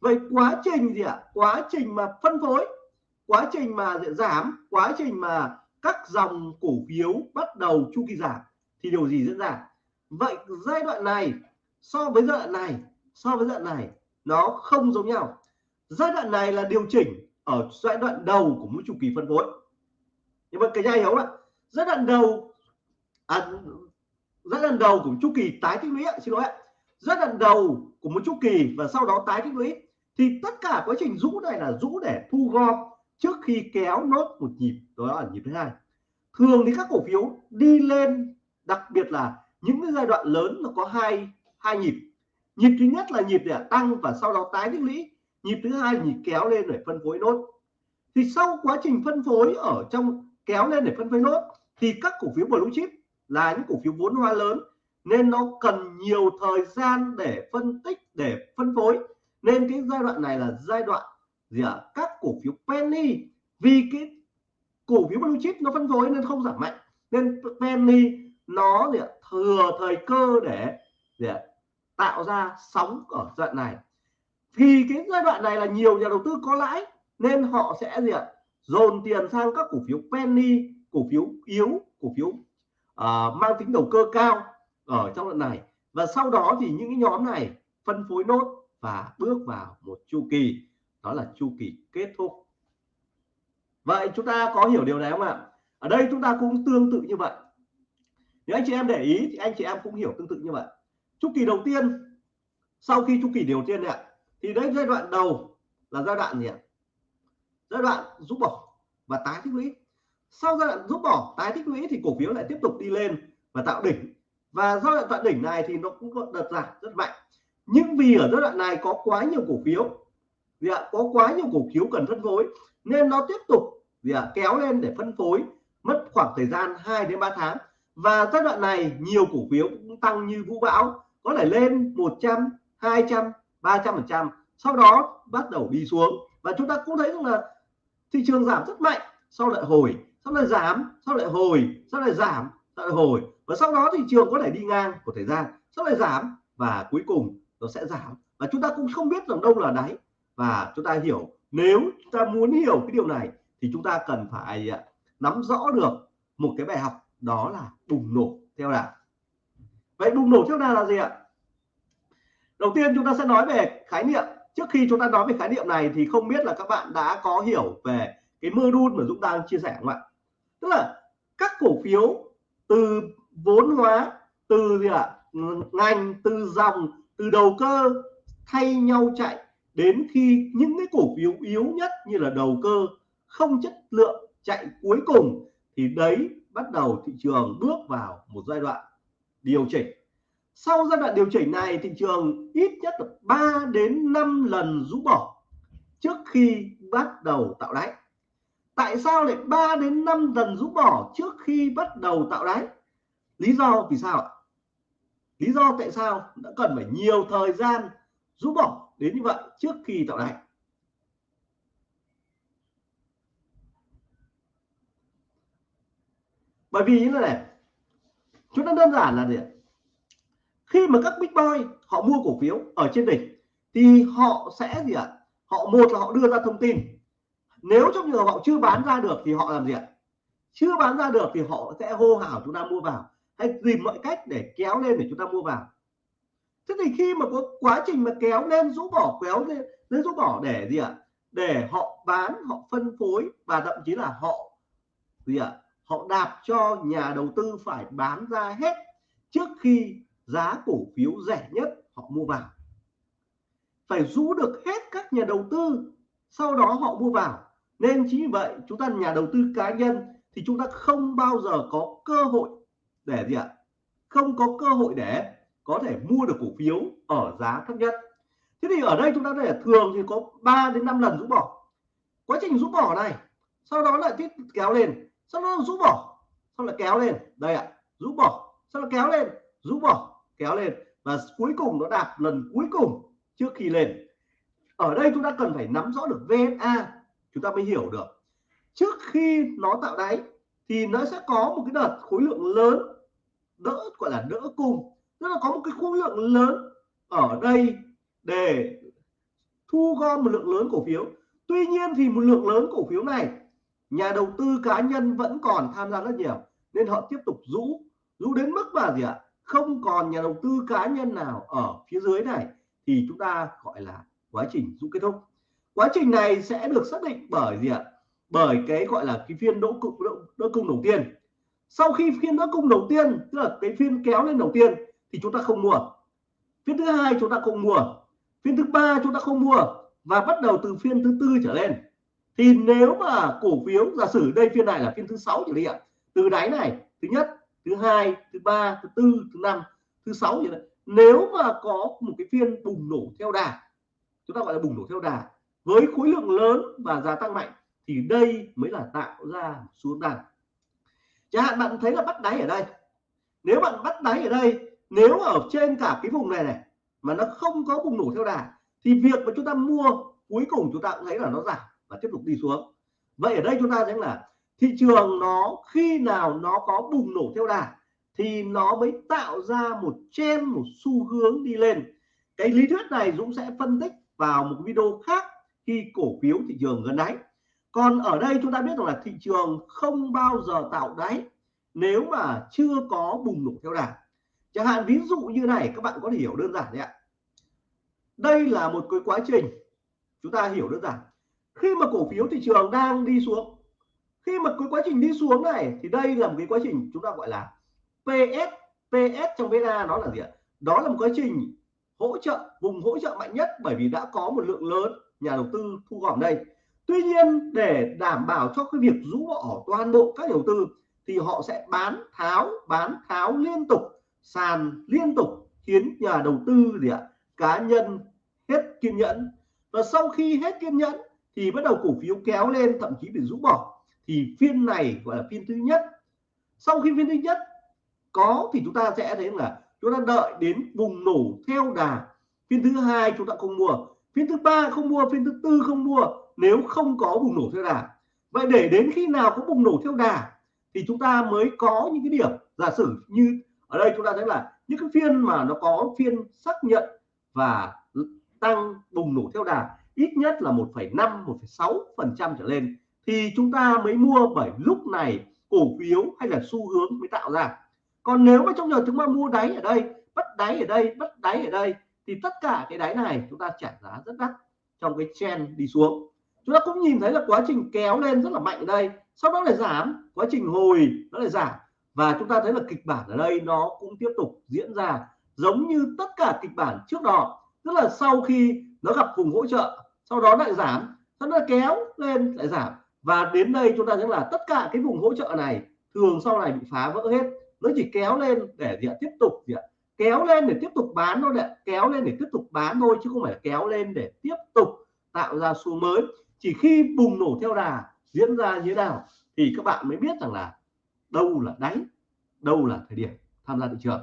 Vậy quá trình gì ạ? Quá trình mà phân phối, quá trình mà giảm, quá trình mà các dòng cổ phiếu bắt đầu chu kỳ giảm thì điều gì diễn ra? Vậy giai đoạn này so với giai đoạn này so với giai đoạn này nó không giống nhau. Giai đoạn này là điều chỉnh ở giai đoạn đầu của mỗi chu kỳ phân phối. Nhưng mà cái nhà hiểu ạ? Giai đoạn đầu à, giai đoạn đầu của chu kỳ tái tích lũy xin lỗi ạ. Giai đoạn đầu của một chu kỳ và sau đó tái tích lũy thì tất cả quá trình rũ này là rũ để thu gom trước khi kéo nốt một nhịp đó là nhịp thứ hai. Thường thì các cổ phiếu đi lên đặc biệt là những cái giai đoạn lớn nó có hai hai nhịp nhịp thứ nhất là nhịp để tăng và sau đó tái tích lũy nhịp thứ hai là nhịp kéo lên để phân phối nốt thì sau quá trình phân phối ở trong kéo lên để phân phối nốt, thì các cổ phiếu blue chip là những cổ phiếu vốn hóa lớn, nên nó cần nhiều thời gian để phân tích, để phân phối nên cái giai đoạn này là giai đoạn gì ạ à? các cổ phiếu penny, vì cái cổ phiếu blue chip nó phân phối nên không giảm mạnh nên penny nó gì ạ? thừa thời cơ để gì ạ? Tạo ra sóng ở giai đoạn này. Thì cái giai đoạn này là nhiều nhà đầu tư có lãi nên họ sẽ gì ạ? Dồn tiền sang các cổ phiếu penny cổ phiếu yếu cổ phiếu uh, mang tính đầu cơ cao ở trong đoạn này. Và sau đó thì những cái nhóm này phân phối nốt và bước vào một chu kỳ đó là chu kỳ kết thúc. Vậy chúng ta có hiểu điều này không ạ? Ở đây chúng ta cũng tương tự như vậy. Nếu anh chị em để ý thì anh chị em cũng hiểu tương tự như vậy chu kỳ đầu tiên, sau khi chu kỳ đầu tiên này thì đấy giai đoạn đầu là giai đoạn gì ạ? Giai đoạn rút bỏ và tái tích lũy. Sau giai đoạn rút bỏ, tái tích lũy thì cổ phiếu lại tiếp tục đi lên và tạo đỉnh. Và giai đoạn tạo đỉnh này thì nó cũng có đợt giảm rất mạnh. Nhưng vì ở giai đoạn này có quá nhiều cổ phiếu, gì ạ? Có quá nhiều cổ phiếu cần phân phối, nên nó tiếp tục, gì ạ? Kéo lên để phân phối, mất khoảng thời gian 2 đến 3 tháng. Và giai đoạn này nhiều cổ phiếu cũng tăng như vũ bão có thể lên 100 200 300 phần trăm, sau đó bắt đầu đi xuống. Và chúng ta cũng thấy rằng là thị trường giảm rất mạnh, sau lại hồi, sau lại giảm, sau lại hồi, sau lại giảm, sau lại hồi. Và sau đó thị trường có thể đi ngang của thời gian, sau lại giảm và cuối cùng nó sẽ giảm. Và chúng ta cũng không biết rằng đâu là đáy. Và chúng ta hiểu, nếu chúng ta muốn hiểu cái điều này thì chúng ta cần phải à, nắm rõ được một cái bài học đó là bùng nổ. Theo đảng vậy bùng nổ trước đây là gì ạ? Đầu tiên chúng ta sẽ nói về khái niệm. Trước khi chúng ta nói về khái niệm này thì không biết là các bạn đã có hiểu về cái mơ đun mà Dũng đang chia sẻ không ạ? Tức là các cổ phiếu từ vốn hóa, từ gì ạ? Ngành, từ dòng, từ đầu cơ thay nhau chạy đến khi những cái cổ phiếu yếu nhất như là đầu cơ không chất lượng chạy cuối cùng thì đấy bắt đầu thị trường bước vào một giai đoạn điều chỉnh. Sau giai đoạn điều chỉnh này, thị trường ít nhất là 3 đến 5 lần rũ bỏ trước khi bắt đầu tạo đáy. Tại sao lại 3 đến 5 lần rũ bỏ trước khi bắt đầu tạo đáy? Lý do vì sao ạ? Lý do tại sao đã cần phải nhiều thời gian rũ bỏ đến như vậy trước khi tạo đáy? Bởi vì như thế này chúng ta đơn giản là gì khi mà các big boy họ mua cổ phiếu ở trên đỉnh, thì họ sẽ gì ạ? Họ một là họ đưa ra thông tin. Nếu trong trường hợp họ chưa bán ra được thì họ làm gì ạ? Chưa bán ra được thì họ sẽ hô hào chúng ta mua vào, hay tìm mọi cách để kéo lên để chúng ta mua vào. Thế thì khi mà có quá trình mà kéo lên, rũ bỏ, kéo lên lên rũ bỏ để gì ạ? Để họ bán, họ phân phối và thậm chí là họ gì ạ? Họ đạp cho nhà đầu tư phải bán ra hết trước khi giá cổ phiếu rẻ nhất họ mua vào. Phải rũ được hết các nhà đầu tư, sau đó họ mua vào. Nên chính vì vậy, chúng ta nhà đầu tư cá nhân thì chúng ta không bao giờ có cơ hội để gì ạ? Không có cơ hội để có thể mua được cổ phiếu ở giá thấp nhất. Thế thì ở đây chúng ta để thường thì có 3 đến 5 lần rũ bỏ. Quá trình rũ bỏ này, sau đó lại tiếp kéo lên sau đó rũ bỏ. Sau lại kéo lên. Đây ạ, rũ bỏ. Sau là kéo lên, rũ bỏ, kéo lên. Và cuối cùng nó đạt lần cuối cùng trước khi lên. Ở đây chúng ta cần phải nắm rõ được VSA chúng ta mới hiểu được. Trước khi nó tạo đáy, thì nó sẽ có một cái đợt khối lượng lớn, đỡ, gọi là đỡ cung. Tức là có một cái khối lượng lớn ở đây để thu gom một lượng lớn cổ phiếu. Tuy nhiên thì một lượng lớn cổ phiếu này nhà đầu tư cá nhân vẫn còn tham gia rất nhiều nên họ tiếp tục rũ rũ đến mức mà gì ạ? Không còn nhà đầu tư cá nhân nào ở phía dưới này thì chúng ta gọi là quá trình rũ kết thúc. Quá trình này sẽ được xác định bởi gì ạ? Bởi cái gọi là cái phiên đỗ cung đỗ, đỗ cung đầu tiên. Sau khi phiên đỗ cung đầu tiên tức là cái phiên kéo lên đầu tiên thì chúng ta không mua. Phiên thứ hai chúng ta không mua. Phiên thứ ba chúng ta không mua. Và bắt đầu từ phiên thứ tư trở lên thì nếu mà cổ phiếu, giả sử đây phiên này là phiên thứ sáu chẳng hạn, từ đáy này, thứ nhất, thứ hai, thứ ba, thứ tư, thứ năm, thứ sáu như đấy, nếu mà có một cái phiên bùng nổ theo đà, chúng ta gọi là bùng nổ theo đà, với khối lượng lớn và giá tăng mạnh, thì đây mới là tạo ra xuống đà. Chẳng hạn bạn thấy là bắt đáy ở đây. Nếu bạn bắt đáy ở đây, nếu ở trên cả cái vùng này này, mà nó không có bùng nổ theo đà, thì việc mà chúng ta mua, cuối cùng chúng ta cũng thấy là nó giảm và tiếp tục đi xuống. Vậy ở đây chúng ta thấy là thị trường nó khi nào nó có bùng nổ theo đà thì nó mới tạo ra một trend, một xu hướng đi lên. Cái lý thuyết này Dũng sẽ phân tích vào một video khác khi cổ phiếu thị trường gần đáy. Còn ở đây chúng ta biết rằng là thị trường không bao giờ tạo đáy nếu mà chưa có bùng nổ theo đà. Chẳng hạn ví dụ như này, các bạn có thể hiểu đơn giản đấy ạ. Đây là một cái quá trình. Chúng ta hiểu đơn giản khi mà cổ phiếu thị trường đang đi xuống, khi mà cái quá trình đi xuống này, thì đây là một cái quá trình chúng ta gọi là PS PS trong VNA nó là gì ạ? Đó là một quá trình hỗ trợ, vùng hỗ trợ mạnh nhất bởi vì đã có một lượng lớn nhà đầu tư thu gom đây. Tuy nhiên, để đảm bảo cho cái việc rũ bỏ toàn bộ các nhà đầu tư, thì họ sẽ bán tháo bán tháo liên tục, sàn liên tục khiến nhà đầu tư gì ạ? Cá nhân hết kiên nhẫn. Và sau khi hết kiên nhẫn thì bắt đầu cổ phiếu kéo lên, thậm chí bị rũ bỏ. Thì phiên này gọi là phiên thứ nhất. Sau khi phiên thứ nhất có thì chúng ta sẽ thấy là chúng ta đợi đến vùng nổ theo đà. Phiên thứ hai chúng ta không mua. Phiên thứ ba không mua, phiên thứ tư không mua, nếu không có bùng nổ theo đà. Vậy để đến khi nào có bùng nổ theo đà thì chúng ta mới có những cái điểm giả sử như ở đây chúng ta thấy là những cái phiên mà nó có phiên xác nhận và tăng bùng nổ theo đà ít nhất là 1,5 1,6 phần trăm trở lên thì chúng ta mới mua bởi lúc này cổ phiếu hay là xu hướng mới tạo ra. Còn nếu mà trong giờ chúng ta mua đáy ở đây bắt đáy ở đây bắt đáy ở đây thì tất cả cái đáy này chúng ta trả giá rất đắt trong cái trend đi xuống. Chúng ta cũng nhìn thấy là quá trình kéo lên rất là mạnh ở đây sau đó lại giảm quá trình hồi nó lại giảm. Và chúng ta thấy là kịch bản ở đây nó cũng tiếp tục diễn ra giống như tất cả kịch bản trước đó. Tức là sau khi nó gặp vùng hỗ trợ, sau đó lại giảm nó đó kéo lên lại giảm. Và đến đây chúng ta thấy là tất cả cái vùng hỗ trợ này thường sau này bị phá vỡ hết. Nó chỉ kéo lên để gì tiếp tục gì kéo lên để tiếp tục bán thôi đấy kéo lên để tiếp tục bán thôi, chứ không phải kéo lên để tiếp tục tạo ra xu mới. Chỉ khi bùng nổ theo đà diễn ra như thế nào thì các bạn mới biết rằng là đâu là đáy, đâu là thời điểm tham gia thị trường.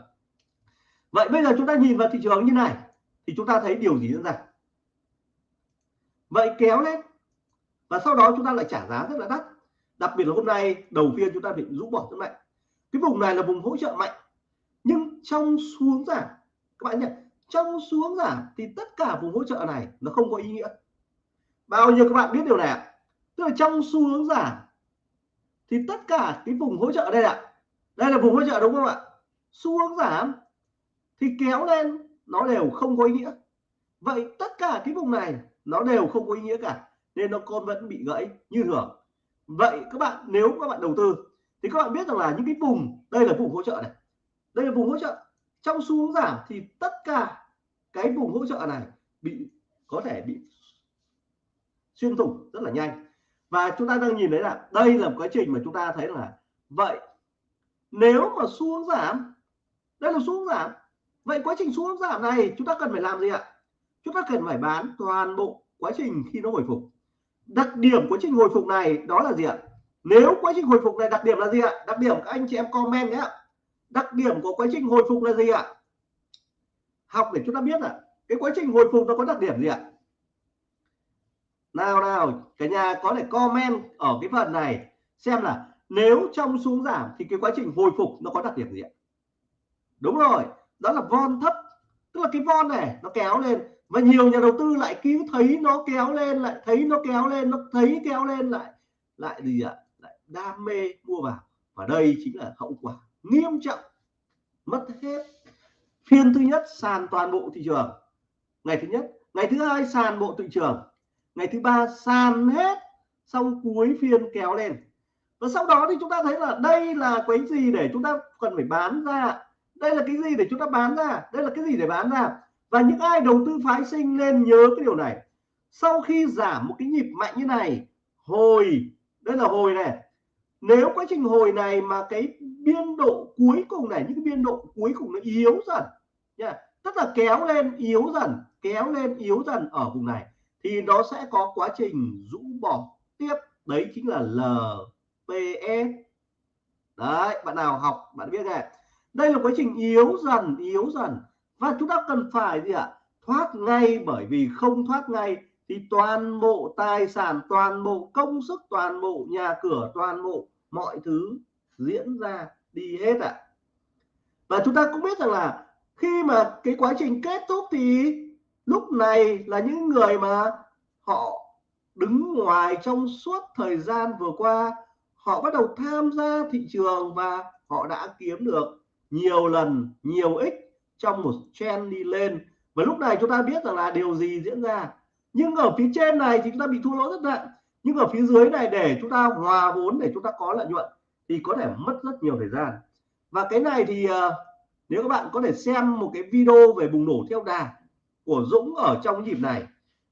Vậy bây giờ chúng ta nhìn vào thị trường như này, thì chúng ta thấy điều gì diễn ra? Vậy kéo lên. Và sau đó chúng ta lại trả giá rất là đắt. Đặc biệt là hôm nay, đầu phiên chúng ta bị rũ bỏ rất mạnh. Cái vùng này là vùng hỗ trợ mạnh. Nhưng trong xuống giảm, các bạn nhận trong xuống giảm thì tất cả vùng hỗ trợ này nó không có ý nghĩa. Bao nhiêu các bạn biết điều này ạ? Tức là trong xu hướng giảm thì tất cả cái vùng hỗ trợ đây ạ. Đây là vùng hỗ trợ đúng không ạ? Xu hướng giảm thì kéo lên, nó đều không có ý nghĩa. Vậy tất cả cái vùng này nó đều không có ý nghĩa cả, nên nó con vẫn bị gãy như thường. Vậy các bạn, nếu các bạn đầu tư, thì các bạn biết rằng là những cái vùng, đây là vùng hỗ trợ này. Đây là vùng hỗ trợ. Trong xu hướng giảm thì tất cả cái vùng hỗ trợ này bị, có thể bị xuyên thủng rất là nhanh. Và chúng ta đang nhìn thấy là đây là một quá trình mà chúng ta thấy là vậy, nếu mà xu hướng giảm, đây là xu hướng giảm. Vậy quá trình xu hướng giảm này chúng ta cần phải làm gì ạ? Chúng ta cần phải bán toàn bộ quá trình khi nó hồi phục. Đặc điểm quá trình hồi phục này đó là gì ạ? Nếu quá trình hồi phục này đặc điểm là gì ạ? Đặc điểm các anh chị em comment nhé đặc điểm của quá trình hồi phục là gì ạ? Học để chúng ta biết là cái quá trình hồi phục nó có đặc điểm gì ạ? Nào nào, cả nhà có thể comment ở cái phần này xem là nếu trong xuống giảm thì cái quá trình hồi phục nó có đặc điểm gì ạ? Đúng rồi, đó là von thấp. Tức là cái von này nó kéo lên và nhiều nhà đầu tư lại cứ thấy nó kéo lên lại, thấy nó kéo lên, nó thấy kéo lên lại lại gì ạ? Lại đam mê mua vào. Và đây chính là hậu quả nghiêm trọng, mất hết. Phiên thứ nhất sàn toàn bộ thị trường. Ngày thứ nhất, ngày thứ hai sàn bộ thị trường. Ngày thứ ba sàn hết, xong cuối phiên kéo lên. Và sau đó thì chúng ta thấy là đây là cái gì để chúng ta cần phải bán ra? Đây là cái gì để chúng ta bán ra? Đây là cái gì để bán ra? Và những ai đầu tư phái sinh nên nhớ cái điều này. Sau khi giảm một cái nhịp mạnh như này, hồi, đây là hồi này. Nếu quá trình hồi này mà cái biên độ cuối cùng này, những cái biên độ cuối cùng nó yếu dần, nha, tức là kéo lên, yếu dần, kéo lên, yếu dần ở vùng này, thì nó sẽ có quá trình rũ bỏ tiếp. Đấy chính là LPS đấy, bạn nào học, bạn biết này đây là quá trình yếu dần yếu dần và chúng ta cần phải gì ạ thoát ngay, bởi vì không thoát ngay thì toàn bộ tài sản, toàn bộ công sức, toàn bộ nhà cửa, toàn bộ mọi thứ diễn ra đi hết ạ à. và chúng ta cũng biết rằng là khi mà cái quá trình kết thúc thì lúc này là những người mà họ đứng ngoài trong suốt thời gian vừa qua, họ bắt đầu tham gia thị trường và họ đã kiếm được nhiều lần, nhiều ích trong một trend đi lên. Và lúc này chúng ta biết rằng là điều gì diễn ra. Nhưng ở phía trên này thì chúng ta bị thua lỗ rất nặng. Nhưng ở phía dưới này để chúng ta hòa vốn, để chúng ta có lợi nhuận thì có thể mất rất nhiều thời gian. Và cái này thì ờ, nếu các bạn có thể xem một cái video về bùng nổ theo đà của Dũng ở trong nhịp này,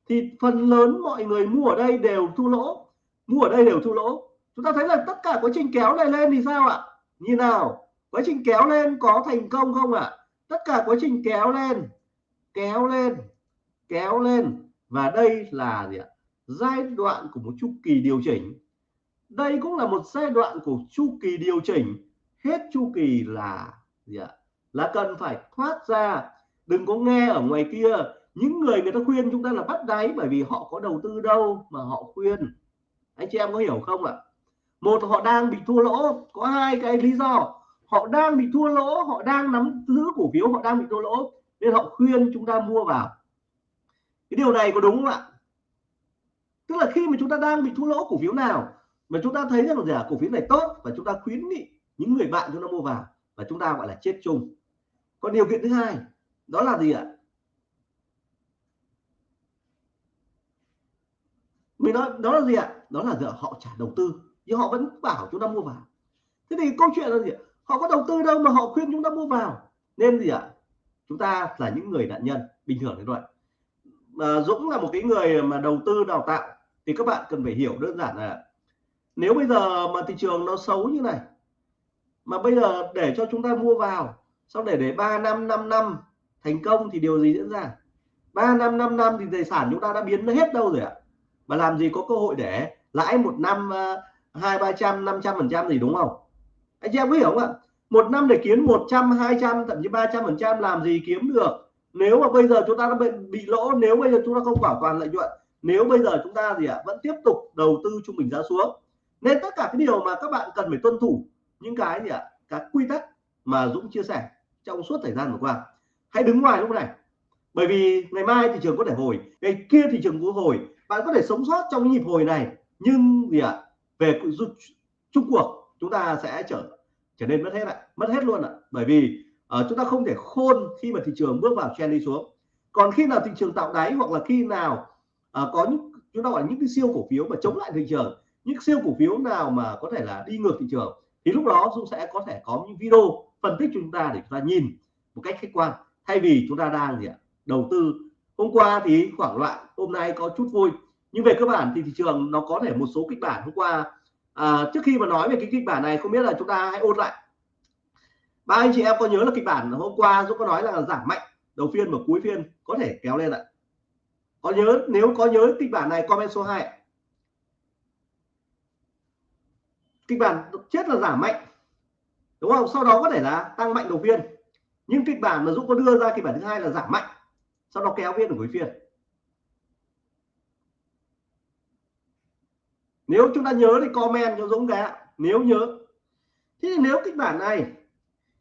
thì phần lớn mọi người mua ở đây đều thua lỗ. Mua ở đây đều thua lỗ. Chúng ta thấy là tất cả quá trình kéo này lên thì sao ạ? Như nào? Quá trình kéo lên có thành công không ạ? Tất cả quá trình kéo lên kéo lên kéo lên. Và đây là gì ạ? Giai đoạn của một chu kỳ điều chỉnh. Đây cũng là một giai đoạn của chu kỳ điều chỉnh. Hết chu kỳ là gì ạ? Là cần phải thoát ra. Đừng có nghe ở ngoài kia. Những người người ta khuyên chúng ta là bắt đáy bởi vì họ có đầu tư đâu mà họ khuyên. Anh chị em có hiểu không ạ? Một, họ đang bị thua lỗ. Có hai cái lý do họ đang bị thua lỗ họ đang nắm giữ cổ phiếu họ đang bị thua lỗ nên họ khuyên chúng ta mua vào. Cái điều này có đúng không ạ? Tức là khi mà chúng ta đang bị thua lỗ cổ phiếu nào mà chúng ta thấy rằng là à, cổ phiếu này tốt và chúng ta khuyến nghị những người bạn chúng ta mua vào và chúng ta gọi là chết chung. Còn điều kiện thứ hai đó là gì ạ? Mình nói đó là gì ạ? Đó là giờ họ trả đầu tư nhưng họ vẫn bảo chúng ta mua vào. Thế thì câu chuyện là gì ạ? Họ có đầu tư đâu mà họ khuyên chúng ta mua vào. Nên gì ạ? Chúng ta là những người nạn nhân, bình thường như vậy mà Dũng là một cái người mà đầu tư, đào tạo, thì các bạn cần phải hiểu đơn giản là nếu bây giờ mà thị trường nó xấu như này, mà bây giờ để cho chúng ta mua vào, sau để để 3 năm 5 năm thành công thì điều gì diễn ra? 3 năm 5 năm thì tài sản chúng ta đã biến nó hết đâu rồi ạ. Mà làm gì có cơ hội để lãi một năm ờ, hai, ba trăm, năm trăm phần trăm gì, đúng không? Anh chị em có hiểu không ạ? Một năm để kiếm 100 200 thậm chí 300 phần trăm làm gì kiếm được. Nếu mà bây giờ chúng ta đã bị, bị lỗ nếu bây giờ chúng ta không bảo toàn lợi nhuận nếu bây giờ chúng ta gì ạ vẫn tiếp tục đầu tư trung bình giá xuống. Nên tất cả cái điều mà các bạn cần phải tuân thủ những cái gì ạ các quy tắc mà Dũng chia sẻ trong suốt thời gian vừa qua. Hãy đứng ngoài lúc này. Bởi vì ngày mai thị trường có thể hồi ngày kia thị trường có hồi bạn có thể sống sót trong nhịp hồi này. Nhưng gì ạ về chung cuộc chúng ta sẽ trở trở nên mất hết ạ mất hết luôn ạ. Bởi vì uh, chúng ta không thể khôn khi mà thị trường bước vào trend đi xuống. Còn khi nào thị trường tạo đáy hoặc là khi nào uh, có những chúng ta gọi là những cái siêu cổ phiếu mà chống lại thị trường những siêu cổ phiếu nào mà có thể là đi ngược thị trường thì lúc đó chúng sẽ có thể có những video phân tích chúng ta để chúng ta nhìn một cách khách quan. Thay vì chúng ta đang gì ạ đầu tư. Hôm qua thì khoảng loạn hôm nay có chút vui. Nhưng về cơ bản thì thị trường nó có thể một số kịch bản. Hôm qua à, trước khi mà nói về cái kịch bản này không biết là chúng ta hãy ôn lại. Ba anh chị em có nhớ là kịch bản hôm qua Dũng có nói là giảm mạnh đầu phiên và cuối phiên có thể kéo lên ạ? Có nhớ nếu có nhớ kịch bản này comment số 2 kịch bản chết là giảm mạnh đúng không? Sau đó có thể là tăng mạnh đầu phiên. Nhưng kịch bản mà Dũng có đưa ra kịch bản thứ hai là giảm mạnh sau đó kéo phiên ở cuối phiên. Nếu chúng ta nhớ thì comment cho Dũng cái nếu nhớ. Thế thì nếu kịch bản này,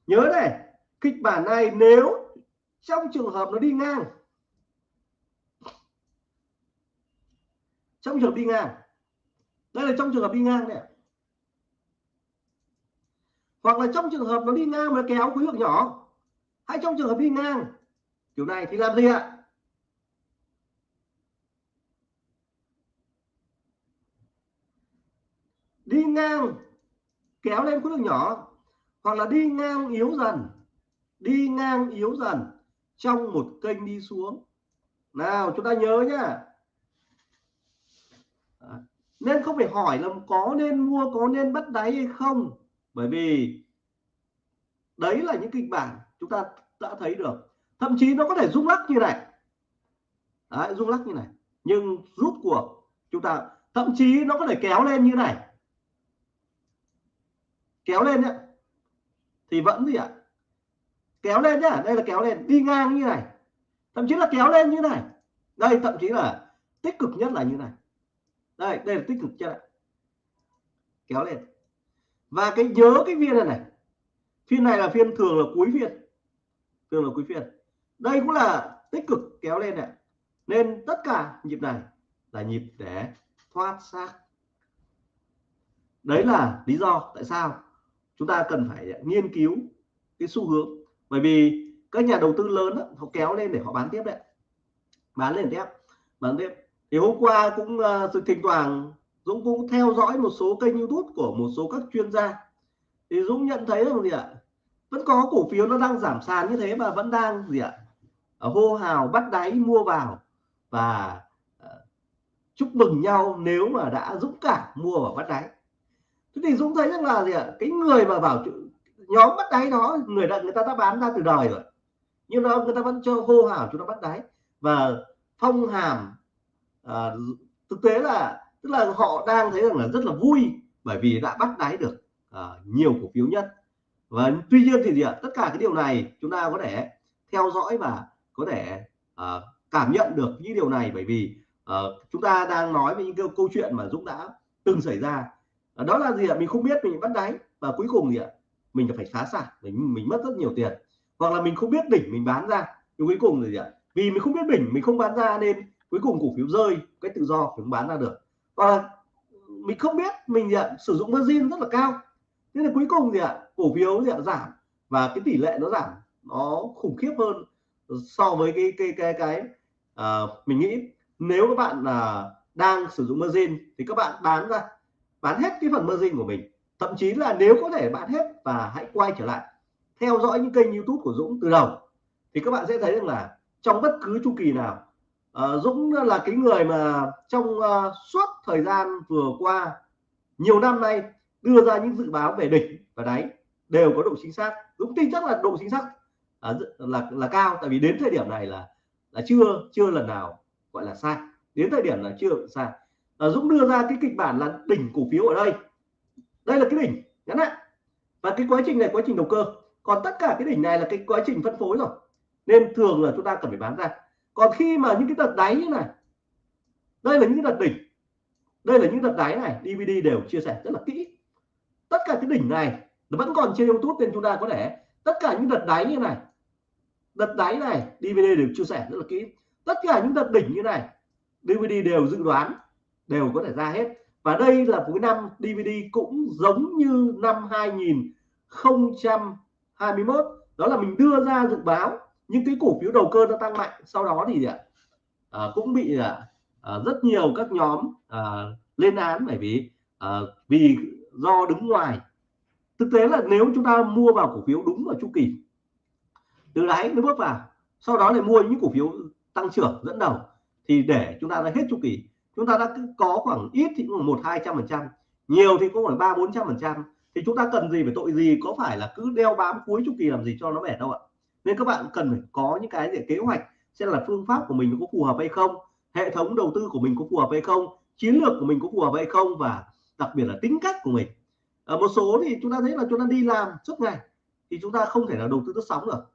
nhớ này, kịch bản này nếu trong trường hợp nó đi ngang, trong trường hợp đi ngang, đây là trong trường hợp đi ngang này hoặc là trong trường hợp nó đi ngang mà kéo khối lượng nhỏ, hay trong trường hợp đi ngang, kiểu này thì làm gì ạ đi ngang kéo lên khối lượng nhỏ hoặc là đi ngang yếu dần đi ngang yếu dần trong một kênh đi xuống. Nào chúng ta nhớ nhá. Nên không phải hỏi là có nên mua có nên bắt đáy hay không. Bởi vì đấy là những kịch bản chúng ta đã thấy được. Thậm chí nó có thể rung lắc như này. Đấy, rung lắc như này. Nhưng rút cuộc chúng ta thậm chí nó có thể kéo lên như này kéo lên nhé thì vẫn gì ạ? Kéo lên nhá, đây là kéo lên. Đi ngang như này. Thậm chí là kéo lên như này. Đây, thậm chí là tích cực nhất là như này. Đây đây là tích cực nhất này. kéo lên. Và cái nhớ cái viên này này. Phiên này là phiên thường là cuối phiên thường là cuối phiên đây cũng là tích cực kéo lên này nên tất cả nhịp này là nhịp để thoát xác. Đấy là lý do tại sao chúng ta cần phải nghiên cứu cái xu hướng. Bởi vì các nhà đầu tư lớn đó, họ kéo lên để họ bán tiếp đấy bán lên tiếp bán tiếp. Thì hôm qua cũng uh, thỉnh thoảng Dũng cũng theo dõi một số kênh YouTube của một số các chuyên gia. Thì Dũng nhận thấy rằng gì ạ? Vẫn có cổ phiếu nó đang giảm sàn như thế mà vẫn đang gì ạ? Ờ, hô hào bắt đáy mua vào. Và uh, chúc mừng nhau nếu mà đã dũng cảm mua vào bắt đáy thế thì Dũng thấy rằng là gì ạ? Cái người mà bảo nhóm bắt đáy đó người đã người ta đã bán ra từ đời rồi. Nhưng mà người ta vẫn cho hô hào chúng ta bắt đáy. Và phong hàm à, thực tế là tức là họ đang thấy rằng là rất là vui bởi vì đã bắt đáy được à, nhiều cổ phiếu nhất. Và tuy nhiên thì gì ạ? Tất cả cái điều này chúng ta có thể theo dõi và có thể à, cảm nhận được những điều này bởi vì à, chúng ta đang nói về những câu, chuyện mà Dũng đã từng xảy ra. Ờ, đó là gì ạ? Mình không biết mình bắt đáy. Và cuối cùng gì ạ mình phải phá sản. Mình mình mất rất nhiều tiền. Hoặc là mình không biết đỉnh mình bán ra. Nhưng cuối cùng là gì ạ? Vì mình không biết đỉnh mình không bán ra nên cuối cùng cổ phiếu rơi. Cái tự do mình bán ra được. Và mình không biết mình gì ạ? Sử dụng margin rất là cao. Nên là cuối cùng gì ạ cổ phiếu gì ạ giảm. Và cái tỷ lệ nó giảm nó khủng khiếp hơn so với cái cái cái cái uh, mình nghĩ. Nếu các bạn uh, đang sử dụng margin thì các bạn bán ra bán hết cái phần margin của mình. Thậm chí là nếu có thể bán hết và hãy quay trở lại theo dõi những kênh youtube của Dũng từ đầu thì các bạn sẽ thấy rằng là trong bất cứ chu kỳ nào uh, Dũng là cái người mà trong uh, suốt thời gian vừa qua nhiều năm nay đưa ra những dự báo về đỉnh và đáy đều có độ chính xác. Dũng tin chắc là độ chính xác uh, là là cao tại vì đến thời điểm này là là chưa chưa lần nào gọi là sai. Đến thời điểm là chưa sai à, Dũng đưa ra cái kịch bản là đỉnh cổ phiếu ở đây. Đây là cái đỉnh ngắn hạn và cái quá trình này quá trình đầu cơ. Còn tất cả cái đỉnh này là cái quá trình phân phối rồi. Nên thường là chúng ta cần phải bán ra. Còn khi mà những cái đợt đáy như này đây là những cái đợt đỉnh. Đây là những đợt đáy này DVD đều chia sẻ rất là kỹ. Tất cả cái đỉnh này nó vẫn còn trên YouTube nên chúng ta có thể tất cả những đợt đáy như này đợt đáy này DVD đều chia sẻ rất là kỹ. Tất cả những đợt đỉnh như này DVD đều dự đoán đều có thể ra hết. Và đây là cuối năm DVD cũng giống như năm 2021 đó là mình đưa ra dự báo những cái cổ phiếu đầu cơ nó tăng mạnh sau đó thì à, à cũng bị à, à, rất nhiều các nhóm à, lên án bởi vì à, vì do đứng ngoài. Thực tế là nếu chúng ta mua vào cổ phiếu đúng vào chu kỳ từ đáy nó bước vào sau đó lại mua những cổ phiếu tăng trưởng dẫn đầu thì để chúng ta đã hết chu kỳ chúng ta đã có khoảng ít thì cũng một hai trăm phần trăm nhiều thì cũng khoảng ba bốn trăm phần trăm. Thì chúng ta cần gì phải tội gì có phải là cứ đeo bám cuối chu kỳ làm gì cho nó mệt đâu ạ? Nên các bạn cần phải có những cái để kế hoạch xem là phương pháp của mình có phù hợp hay không hệ thống đầu tư của mình có phù hợp hay không chiến lược của mình có phù hợp hay không và đặc biệt là tính cách của mình. Ở một số thì chúng ta thấy là chúng ta đi làm suốt ngày thì chúng ta không thể nào đầu tư lướt sóng được.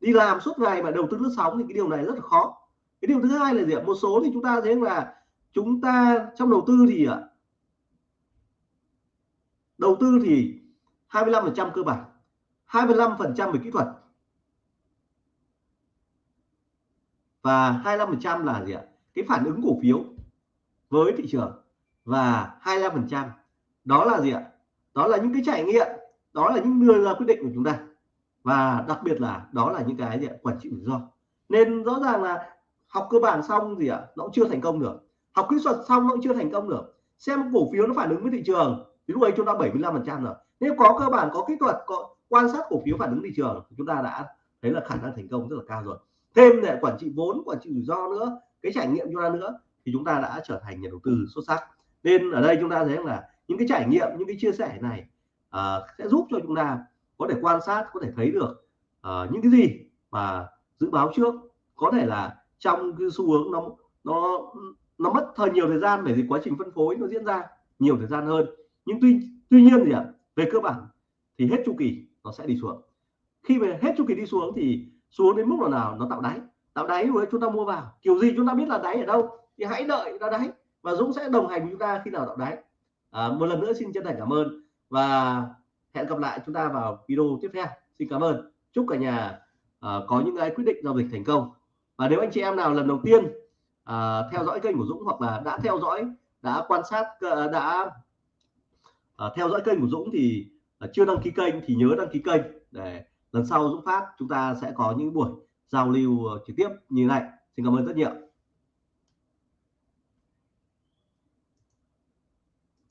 Đi làm suốt ngày mà đầu tư lướt sóng thì cái điều này rất là khó. Cái điều thứ hai là gì ạ? Một số thì chúng ta thấy là chúng ta trong đầu tư thì ạ đầu tư thì 25% cơ bản 25% về kỹ thuật và 25% là gì ạ? Cái phản ứng cổ phiếu với thị trường và 25% đó là gì ạ? Đó là những cái trải nghiệm, đó là những đưa ra quyết định của chúng ta và đặc biệt là đó là những cái gì ạ? quản trị rủi ro. Nên rõ ràng là học cơ bản xong gì ạ à, nó cũng chưa thành công được học kỹ thuật xong nó cũng chưa thành công được. Xem cổ phiếu nó phản ứng với thị trường thì lúc ấy chúng ta 75 phần trăm rồi. Nếu có cơ bản có kỹ thuật có quan sát cổ phiếu phản ứng thị trường chúng ta đã thấy là khả năng thành công rất là cao rồi. Thêm để quản trị vốn quản trị rủi ro nữa cái trải nghiệm chúng ta nữa thì chúng ta đã trở thành nhà đầu tư xuất sắc. Nên ở đây chúng ta thấy là những cái trải nghiệm những cái chia sẻ này uh, sẽ giúp cho chúng ta có thể quan sát có thể thấy được uh, những cái gì mà dự báo trước. Có thể là trong cái xu hướng nó nó nó mất thời nhiều thời gian bởi vì quá trình phân phối nó diễn ra nhiều thời gian hơn. Nhưng tuy tuy nhiên gì ạ về cơ bản thì hết chu kỳ nó sẽ đi xuống. Khi về hết chu kỳ đi xuống thì xuống đến mức nào nào? Nó tạo đáy. Tạo đáy rồi chúng ta mua vào. Kiểu gì chúng ta biết là đáy ở đâu? Thì hãy đợi nó đáy. Và Dũng sẽ đồng hành với chúng ta khi nào tạo đáy. À, một lần nữa xin chân thành cảm ơn. Và hẹn gặp lại chúng ta vào video tiếp theo. Xin cảm ơn. Chúc cả nhà uh, có những cái quyết định giao dịch thành công. Và nếu anh chị em nào lần đầu tiên uh, theo dõi kênh của Dũng hoặc là đã theo dõi đã quan sát uh, đã uh, theo dõi kênh của Dũng thì uh, chưa đăng ký kênh thì nhớ đăng ký kênh để lần sau Dũng phát chúng ta sẽ có những buổi giao lưu uh, trực tiếp như này. Xin cảm ơn rất nhiều.